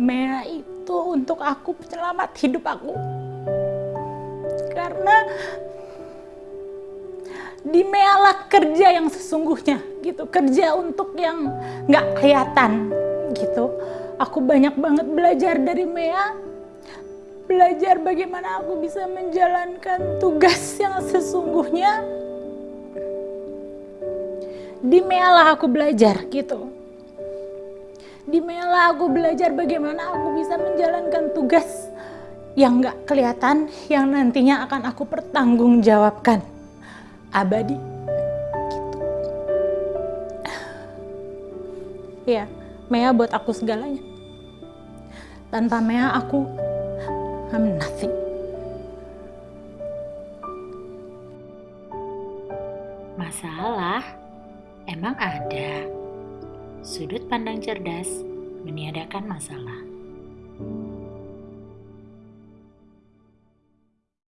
Mea itu untuk aku penyelamat hidup aku. Karena di Mea lah kerja yang sesungguhnya gitu, kerja untuk yang nggak kelihatan gitu. Aku banyak banget belajar dari Mea, belajar bagaimana aku bisa menjalankan tugas yang sesungguhnya. Di Mea lah aku belajar gitu di Mela aku belajar bagaimana aku bisa menjalankan tugas yang gak kelihatan yang nantinya akan aku pertanggungjawabkan. Abadi. Gitu. ya Mea buat aku segalanya. Tanpa Mea aku I'm nothing. Masalah? Emang ada Sudut pandang cerdas meniadakan masalah.